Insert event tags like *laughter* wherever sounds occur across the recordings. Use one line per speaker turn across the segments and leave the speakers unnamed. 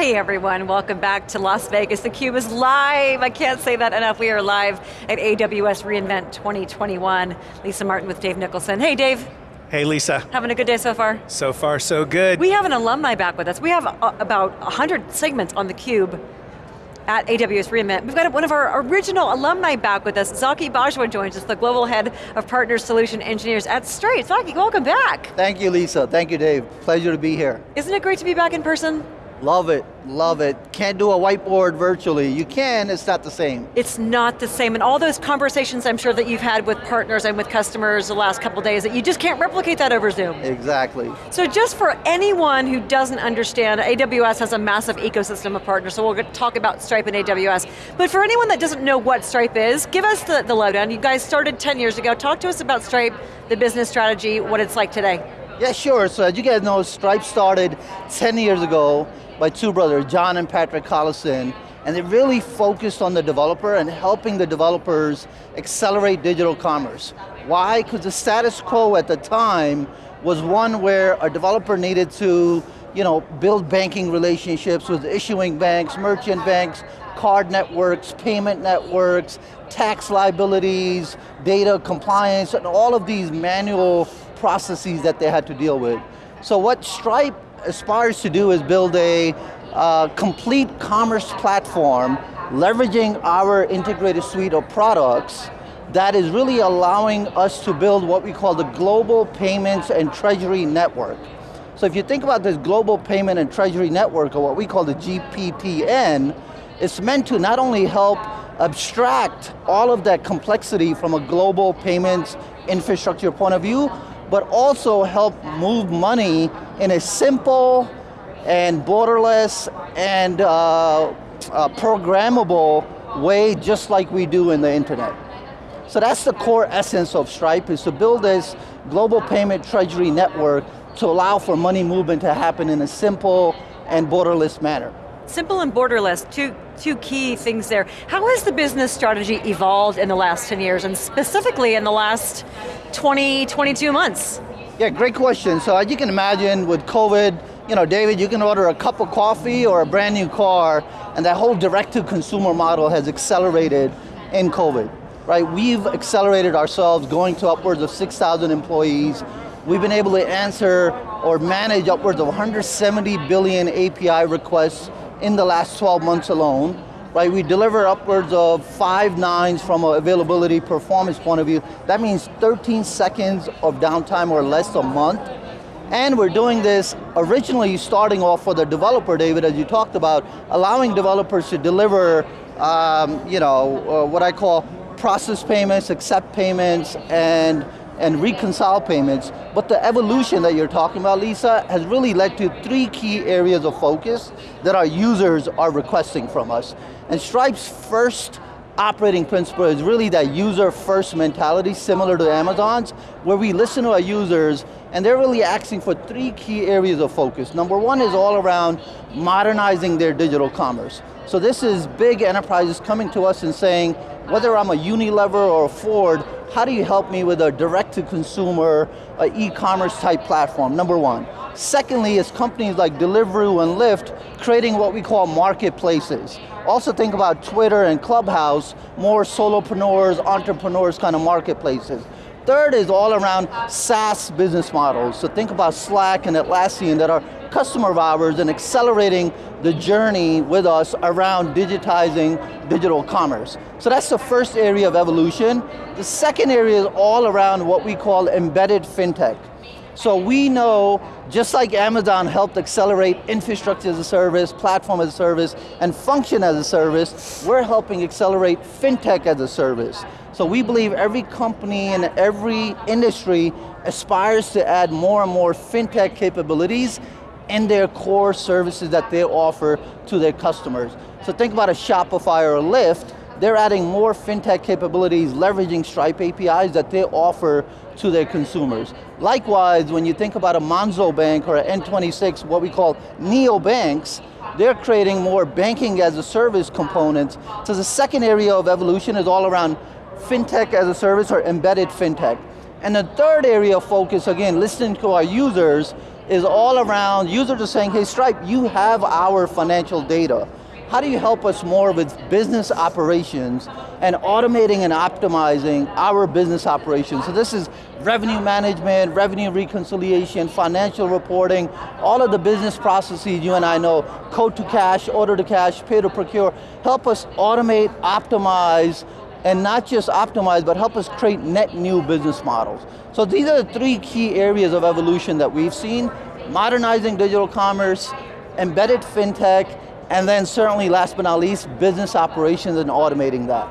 Hey everyone, welcome back to Las Vegas. theCUBE is live, I can't say that enough. We are live at AWS reInvent 2021. Lisa Martin with Dave Nicholson. Hey Dave.
Hey Lisa.
Having a good day so far?
So far so good.
We have an alumni back with us. We have uh, about 100 segments on theCUBE at AWS reInvent. We've got one of our original alumni back with us. Zaki Bajwa joins us, the Global Head of Partner Solution Engineers at Stripe. Zaki, welcome back.
Thank you, Lisa. Thank you, Dave. Pleasure to be here.
Isn't it great to be back in person?
Love it, love it. Can't do a whiteboard virtually. You can, it's not the same.
It's not the same, and all those conversations I'm sure that you've had with partners and with customers the last couple days, that you just can't replicate that over Zoom.
Exactly.
So just for anyone who doesn't understand, AWS has a massive ecosystem of partners, so we'll talk about Stripe and AWS. But for anyone that doesn't know what Stripe is, give us the, the lowdown. You guys started 10 years ago. Talk to us about Stripe, the business strategy, what it's like today.
Yeah, sure. So as you guys know, Stripe started 10 years ago by two brothers, John and Patrick Collison, and they really focused on the developer and helping the developers accelerate digital commerce. Why? Because the status quo at the time was one where a developer needed to you know, build banking relationships with issuing banks, merchant banks, card networks, payment networks, tax liabilities, data compliance, and all of these manual processes that they had to deal with. So what Stripe aspires to do is build a uh, complete commerce platform leveraging our integrated suite of products that is really allowing us to build what we call the global payments and treasury network. So if you think about this global payment and treasury network, or what we call the GPTN, it's meant to not only help abstract all of that complexity from a global payments infrastructure point of view, but also help move money in a simple and borderless and uh, uh, programmable way just like we do in the internet. So that's the core essence of Stripe, is to build this global payment treasury network to allow for money movement to happen in a simple and borderless manner.
Simple and borderless, two, two key things there. How has the business strategy evolved in the last 10 years, and specifically in the last 20, 22 months?
Yeah, great question. So as you can imagine with COVID, you know, David, you can order a cup of coffee or a brand new car, and that whole direct-to-consumer model has accelerated in COVID, right? We've accelerated ourselves going to upwards of 6,000 employees. We've been able to answer or manage upwards of 170 billion API requests in the last 12 months alone, right? We deliver upwards of five nines from an availability performance point of view. That means 13 seconds of downtime or less a month. And we're doing this originally starting off for the developer, David, as you talked about, allowing developers to deliver, um, you know, uh, what I call process payments, accept payments, and and reconcile payments, but the evolution that you're talking about, Lisa, has really led to three key areas of focus that our users are requesting from us. And Stripe's first operating principle is really that user first mentality, similar to Amazon's, where we listen to our users and they're really asking for three key areas of focus. Number one is all around modernizing their digital commerce. So this is big enterprises coming to us and saying, whether I'm a Unilever or a Ford, how do you help me with a direct-to-consumer, uh, e-commerce type platform, number one. Secondly, is companies like Deliveroo and Lyft creating what we call marketplaces. Also think about Twitter and Clubhouse, more solopreneurs, entrepreneurs kind of marketplaces. Third is all around SaaS business models. So think about Slack and Atlassian that are customer of ours and accelerating the journey with us around digitizing digital commerce. So that's the first area of evolution. The second area is all around what we call embedded fintech. So we know, just like Amazon helped accelerate infrastructure as a service, platform as a service, and function as a service, we're helping accelerate fintech as a service. So we believe every company and every industry aspires to add more and more fintech capabilities in their core services that they offer to their customers. So think about a Shopify or a Lyft, they're adding more fintech capabilities, leveraging Stripe APIs that they offer to their consumers. Likewise, when you think about a Monzo Bank or an N26, what we call neobanks, they're creating more banking as a service components. So the second area of evolution is all around fintech as a service or embedded fintech. And the third area of focus, again, listening to our users, is all around, users are saying, hey Stripe, you have our financial data. How do you help us more with business operations and automating and optimizing our business operations? So this is revenue management, revenue reconciliation, financial reporting, all of the business processes you and I know, code to cash, order to cash, pay to procure, help us automate, optimize, and not just optimize, but help us create net new business models. So these are the three key areas of evolution that we've seen, modernizing digital commerce, embedded fintech, and then certainly last but not least, business operations and automating that.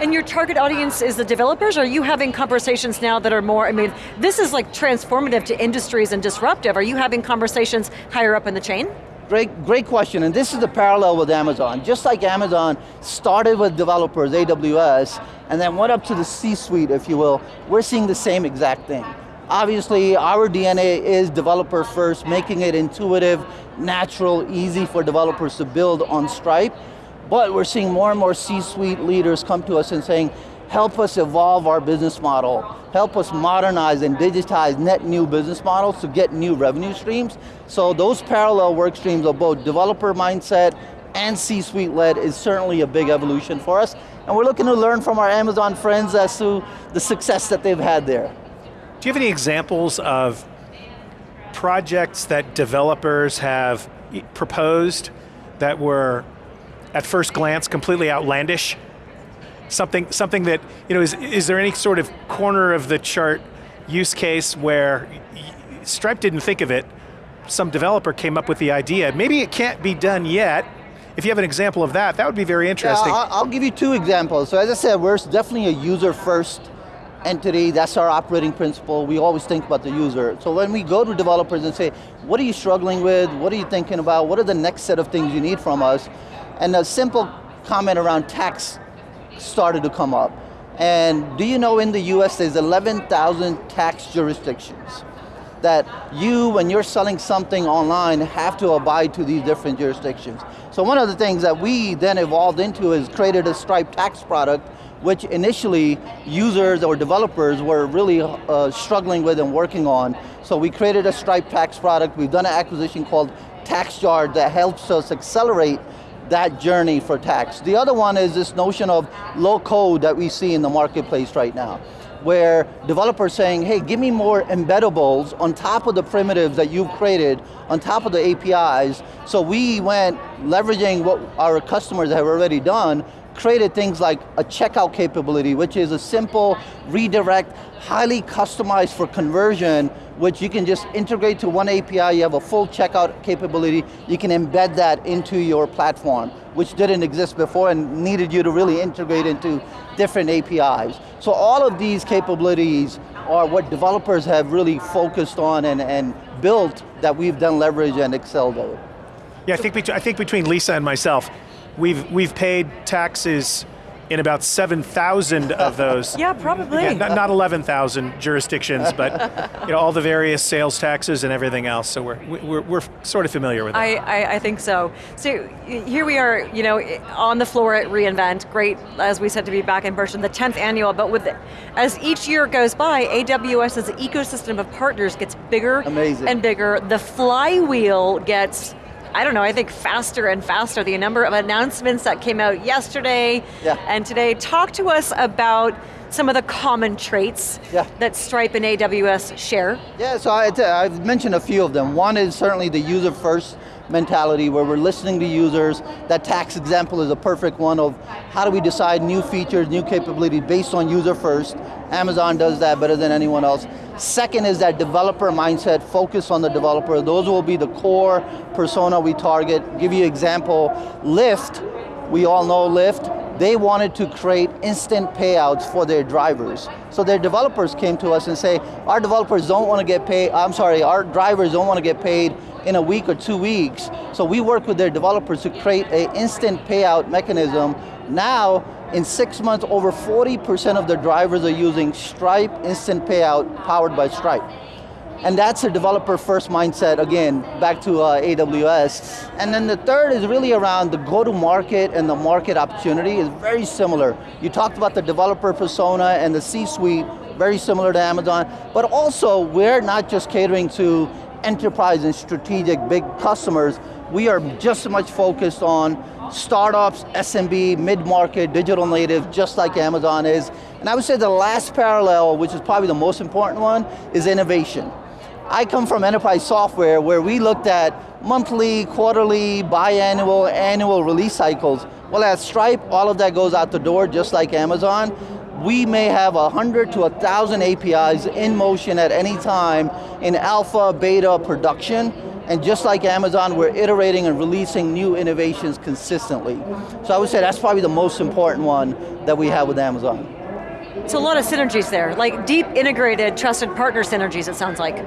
And your target audience is the developers? Are you having conversations now that are more, I mean, this is like transformative to industries and disruptive. Are you having conversations higher up in the chain?
Great, great question, and this is the parallel with Amazon. Just like Amazon started with developers, AWS, and then went up to the C-suite, if you will, we're seeing the same exact thing. Obviously, our DNA is developer first, making it intuitive, natural, easy for developers to build on Stripe, but we're seeing more and more C-suite leaders come to us and saying, help us evolve our business model, help us modernize and digitize net new business models to get new revenue streams. So those parallel work streams of both developer mindset and C-suite led is certainly a big evolution for us. And we're looking to learn from our Amazon friends as to the success that they've had there.
Do you have any examples of projects that developers have proposed that were at first glance completely outlandish? Something, something that, you know, is, is there any sort of corner of the chart use case where Stripe didn't think of it, some developer came up with the idea. Maybe it can't be done yet. If you have an example of that, that would be very interesting.
Yeah, I'll, I'll give you two examples. So as I said, we're definitely a user first entity, that's our operating principle. We always think about the user. So when we go to developers and say, what are you struggling with? What are you thinking about? What are the next set of things you need from us? And a simple comment around tax started to come up. And do you know in the US there's 11,000 tax jurisdictions that you, when you're selling something online, have to abide to these different jurisdictions. So one of the things that we then evolved into is created a Stripe tax product which initially users or developers were really uh, struggling with and working on. So we created a Stripe tax product. We've done an acquisition called TaxJar that helps us accelerate that journey for tax. The other one is this notion of low code that we see in the marketplace right now where developers saying, hey, give me more embeddables on top of the primitives that you've created, on top of the APIs. So we went leveraging what our customers have already done created things like a checkout capability, which is a simple redirect, highly customized for conversion, which you can just integrate to one API, you have a full checkout capability, you can embed that into your platform, which didn't exist before and needed you to really integrate into different APIs. So all of these capabilities are what developers have really focused on and, and built that we've done leverage and excelled at.
Yeah, I think, I think between Lisa and myself, We've, we've paid taxes in about 7,000 of those. *laughs*
yeah, probably. Yeah,
not, not 11,000 jurisdictions, but you know, all the various sales taxes and everything else, so we're, we're, we're sort of familiar with it.
I, I, I, think so. So here we are, you know, on the floor at reInvent, great, as we said, to be back in person, the 10th annual, but with, as each year goes by, AWS's ecosystem of partners gets bigger
Amazing.
and bigger. The flywheel gets I don't know, I think faster and faster. The number of announcements that came out yesterday
yeah.
and today. Talk to us about some of the common traits
yeah.
that Stripe and AWS share.
Yeah, so I, I've mentioned a few of them. One is certainly the user first mentality where we're listening to users. That tax example is a perfect one of how do we decide new features, new capabilities based on user first. Amazon does that better than anyone else. Second is that developer mindset, focus on the developer. Those will be the core persona we target. Give you example, Lyft, we all know Lyft, they wanted to create instant payouts for their drivers. So their developers came to us and say, our developers don't want to get paid, I'm sorry, our drivers don't want to get paid in a week or two weeks. So we work with their developers to create an instant payout mechanism. Now, in six months, over 40% of the drivers are using Stripe Instant Payout powered by Stripe. And that's a developer first mindset, again, back to uh, AWS. And then the third is really around the go-to-market and the market opportunity is very similar. You talked about the developer persona and the C-suite, very similar to Amazon, but also we're not just catering to enterprise and strategic big customers, we are just as much focused on startups, SMB, mid-market, digital native, just like Amazon is. And I would say the last parallel, which is probably the most important one, is innovation. I come from enterprise software where we looked at monthly, quarterly, biannual, annual release cycles. Well at Stripe, all of that goes out the door just like Amazon. We may have a 100 to a 1,000 APIs in motion at any time in alpha, beta, production, and just like Amazon, we're iterating and releasing new innovations consistently. So I would say that's probably the most important one that we have with Amazon.
It's a lot of synergies there, like deep integrated, trusted partner synergies, it sounds like.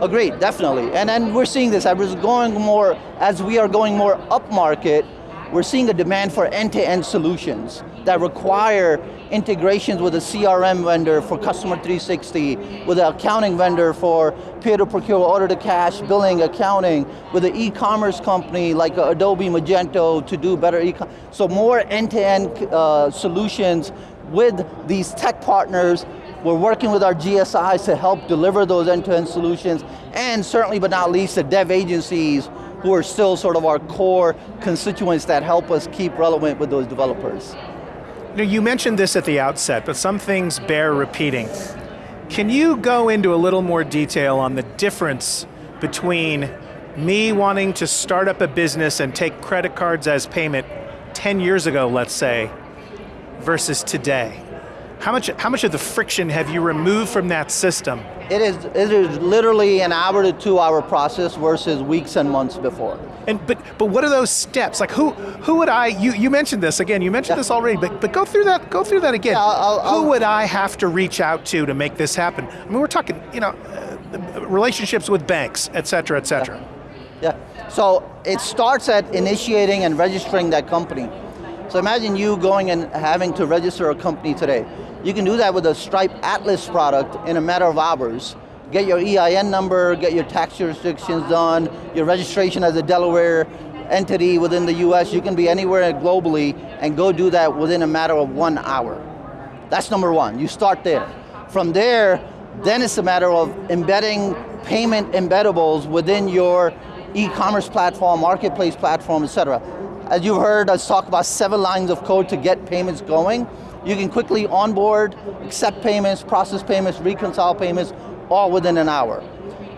Agreed, definitely. And then we're seeing this, as going more, as we are going more upmarket, we're seeing a demand for end-to-end -end solutions that require integrations with a CRM vendor for Customer 360, with an accounting vendor for peer-to-procure, order-to-cash, billing, accounting, with an e-commerce company like Adobe Magento to do better e-commerce. So more end-to-end -end, uh, solutions with these tech partners we're working with our GSIs to help deliver those end-to-end -end solutions, and certainly but not least the dev agencies who are still sort of our core constituents that help us keep relevant with those developers.
Know, you mentioned this at the outset, but some things bear repeating. Can you go into a little more detail on the difference between me wanting to start up a business and take credit cards as payment 10 years ago, let's say, versus today? How much, how much of the friction have you removed from that system?
It is, it is literally an hour to two hour process versus weeks and months before.
And but but what are those steps? Like who who would I? You you mentioned this again. You mentioned yeah. this already. But but go through that. Go through that again. Yeah, I'll, I'll, who would I have to reach out to to make this happen? I mean, we're talking you know uh, relationships with banks, et cetera, et cetera.
Yeah. yeah. So it starts at initiating and registering that company. So imagine you going and having to register a company today. You can do that with a Stripe Atlas product in a matter of hours. Get your EIN number, get your tax jurisdictions done, your registration as a Delaware entity within the US, you can be anywhere globally and go do that within a matter of one hour. That's number one, you start there. From there, then it's a matter of embedding payment embeddables within your e-commerce platform, marketplace platform, et cetera. As you've heard us talk about seven lines of code to get payments going, you can quickly onboard, accept payments, process payments, reconcile payments, all within an hour.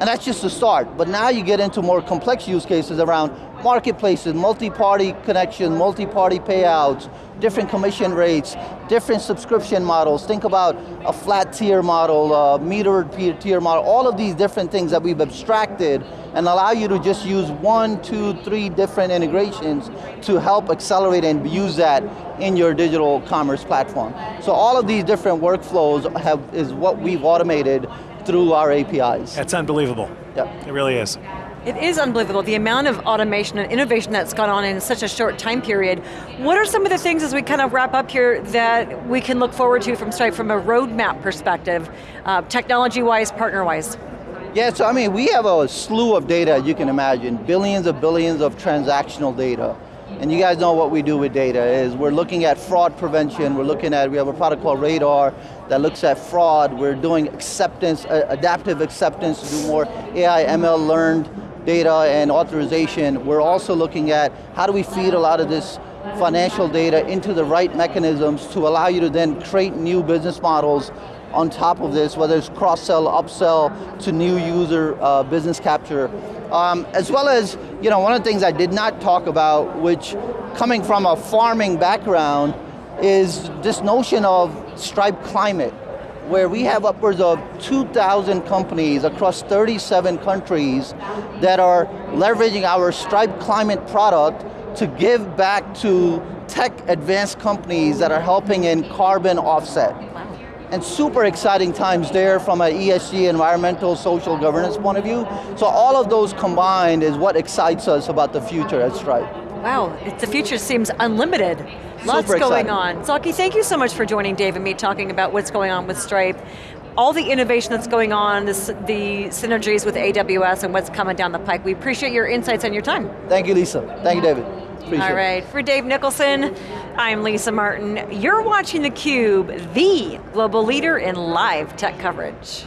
And that's just the start, but now you get into more complex use cases around marketplaces, multi-party connection, multi-party payouts, different commission rates, different subscription models. Think about a flat tier model, a metered tier model, all of these different things that we've abstracted and allow you to just use one, two, three different integrations to help accelerate and use that in your digital commerce platform. So all of these different workflows have, is what we've automated through our APIs.
That's unbelievable.
Yep.
It really is.
It is unbelievable, the amount of automation and innovation that's gone on in such a short time period. What are some of the things as we kind of wrap up here that we can look forward to from Stripe from a roadmap perspective, uh, technology-wise, partner-wise?
Yeah, so I mean, we have a slew of data, you can imagine, billions of billions of transactional data. And you guys know what we do with data is we're looking at fraud prevention, we're looking at, we have a product called Radar that looks at fraud, we're doing acceptance, uh, adaptive acceptance to do more AI, ML learned data and authorization, we're also looking at how do we feed a lot of this financial data into the right mechanisms to allow you to then create new business models on top of this, whether it's cross-sell, upsell to new user uh, business capture. Um, as well as, you know, one of the things I did not talk about, which coming from a farming background, is this notion of Stripe Climate where we have upwards of 2,000 companies across 37 countries that are leveraging our Stripe Climate product to give back to tech advanced companies that are helping in carbon offset. And super exciting times there from an ESG, environmental, social governance point of view. So all of those combined is what excites us about the future at Stripe.
Wow, the future seems unlimited. Lots
Super
going
exciting.
on. Zaki, thank you so much for joining Dave and me talking about what's going on with Stripe. All the innovation that's going on, this, the synergies with AWS and what's coming down the pike. We appreciate your insights and your time.
Thank you, Lisa. Thank you, David. Appreciate
All right, for Dave Nicholson, I'm Lisa Martin. You're watching theCUBE, the global leader in live tech coverage.